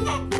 Yeah.